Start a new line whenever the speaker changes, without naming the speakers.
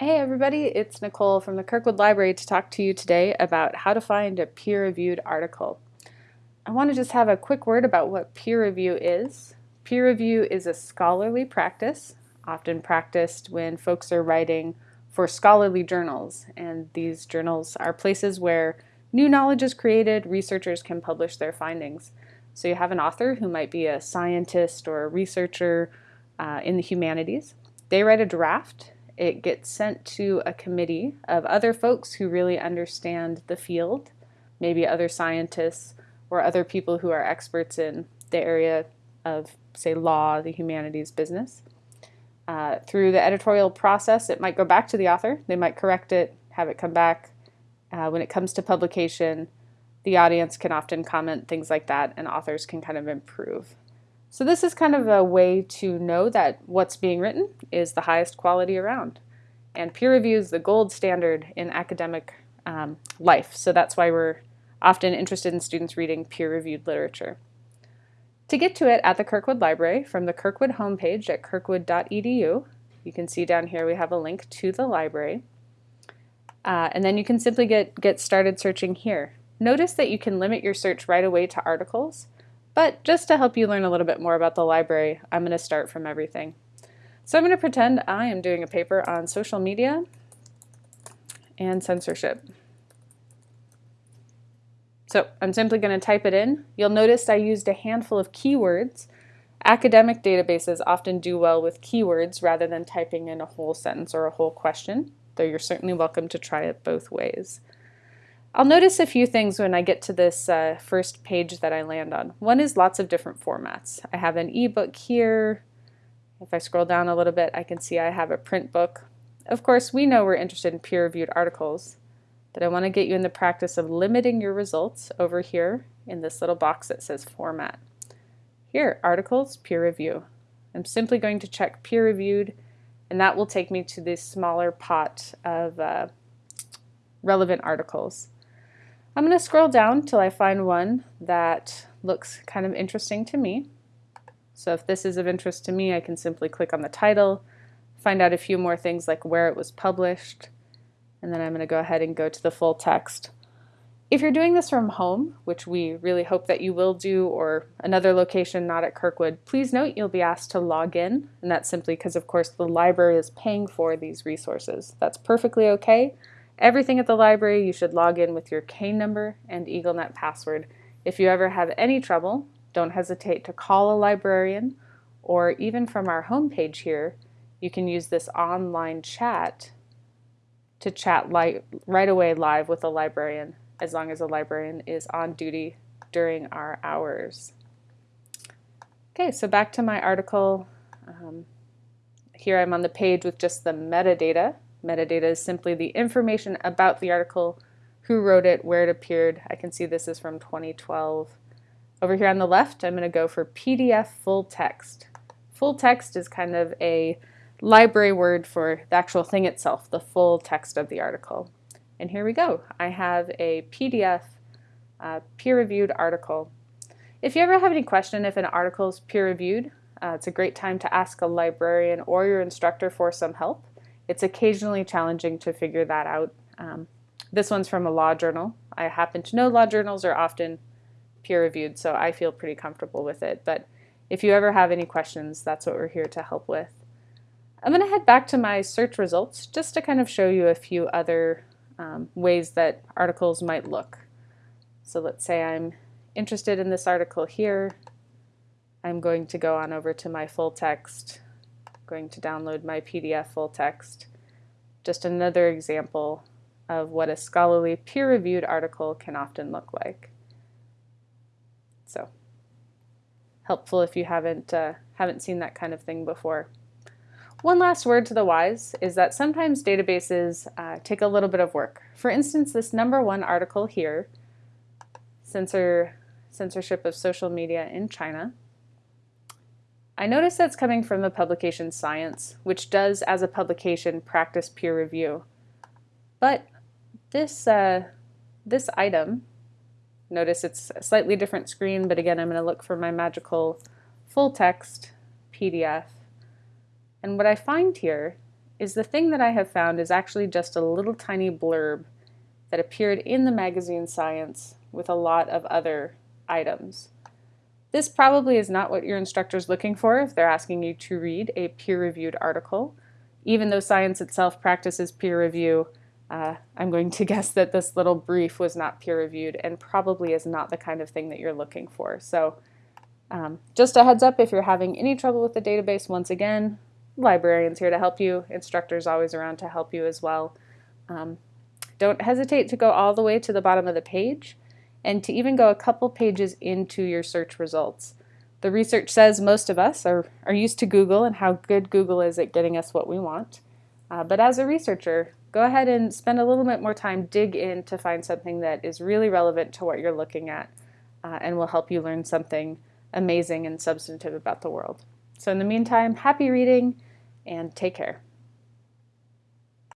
Hey everybody, it's Nicole from the Kirkwood Library to talk to you today about how to find a peer-reviewed article. I want to just have a quick word about what peer review is. Peer review is a scholarly practice, often practiced when folks are writing for scholarly journals, and these journals are places where new knowledge is created, researchers can publish their findings. So you have an author who might be a scientist or a researcher uh, in the humanities. They write a draft it gets sent to a committee of other folks who really understand the field, maybe other scientists or other people who are experts in the area of, say, law, the humanities, business. Uh, through the editorial process, it might go back to the author. They might correct it, have it come back. Uh, when it comes to publication, the audience can often comment things like that, and authors can kind of improve. So this is kind of a way to know that what's being written is the highest quality around. And peer review is the gold standard in academic um, life. So that's why we're often interested in students reading peer-reviewed literature. To get to it at the Kirkwood Library, from the Kirkwood homepage at kirkwood.edu, you can see down here we have a link to the library. Uh, and then you can simply get, get started searching here. Notice that you can limit your search right away to articles, but just to help you learn a little bit more about the library, I'm going to start from everything. So I'm going to pretend I am doing a paper on social media and censorship. So I'm simply going to type it in. You'll notice I used a handful of keywords. Academic databases often do well with keywords rather than typing in a whole sentence or a whole question, though you're certainly welcome to try it both ways. I'll notice a few things when I get to this uh, first page that I land on. One is lots of different formats. I have an ebook here. If I scroll down a little bit, I can see I have a print book. Of course, we know we're interested in peer-reviewed articles, but I want to get you in the practice of limiting your results over here in this little box that says format. Here, articles, peer review. I'm simply going to check peer reviewed, and that will take me to this smaller pot of uh, relevant articles. I'm going to scroll down till I find one that looks kind of interesting to me. So if this is of interest to me, I can simply click on the title, find out a few more things like where it was published, and then I'm going to go ahead and go to the full text. If you're doing this from home, which we really hope that you will do, or another location not at Kirkwood, please note you'll be asked to log in, and that's simply because, of course, the library is paying for these resources. That's perfectly okay. Everything at the library, you should log in with your K number and EagleNet password. If you ever have any trouble, don't hesitate to call a librarian, or even from our homepage here, you can use this online chat to chat right away live with a librarian as long as a librarian is on duty during our hours. Okay, so back to my article. Um, here I'm on the page with just the metadata Metadata is simply the information about the article, who wrote it, where it appeared. I can see this is from 2012. Over here on the left, I'm going to go for PDF full text. Full text is kind of a library word for the actual thing itself, the full text of the article. And here we go. I have a PDF uh, peer-reviewed article. If you ever have any question if an article is peer-reviewed, uh, it's a great time to ask a librarian or your instructor for some help. It's occasionally challenging to figure that out. Um, this one's from a law journal. I happen to know law journals are often peer-reviewed, so I feel pretty comfortable with it. But if you ever have any questions, that's what we're here to help with. I'm going to head back to my search results just to kind of show you a few other um, ways that articles might look. So let's say I'm interested in this article here. I'm going to go on over to my full text going to download my PDF full text. Just another example of what a scholarly peer-reviewed article can often look like. So helpful if you haven't, uh, haven't seen that kind of thing before. One last word to the wise is that sometimes databases uh, take a little bit of work. For instance, this number one article here, censor, censorship of social media in China, I notice that's coming from the publication Science, which does, as a publication, practice peer review. But this, uh, this item, notice it's a slightly different screen, but again, I'm going to look for my magical full text PDF. And what I find here is the thing that I have found is actually just a little tiny blurb that appeared in the magazine Science with a lot of other items. This probably is not what your instructor is looking for if they're asking you to read a peer-reviewed article. Even though science itself practices peer review, uh, I'm going to guess that this little brief was not peer-reviewed and probably is not the kind of thing that you're looking for. So um, just a heads up if you're having any trouble with the database, once again, librarians here to help you, instructors always around to help you as well. Um, don't hesitate to go all the way to the bottom of the page and to even go a couple pages into your search results. The research says most of us are, are used to Google and how good Google is at getting us what we want. Uh, but as a researcher, go ahead and spend a little bit more time, dig in to find something that is really relevant to what you're looking at uh, and will help you learn something amazing and substantive about the world. So in the meantime, happy reading and take care.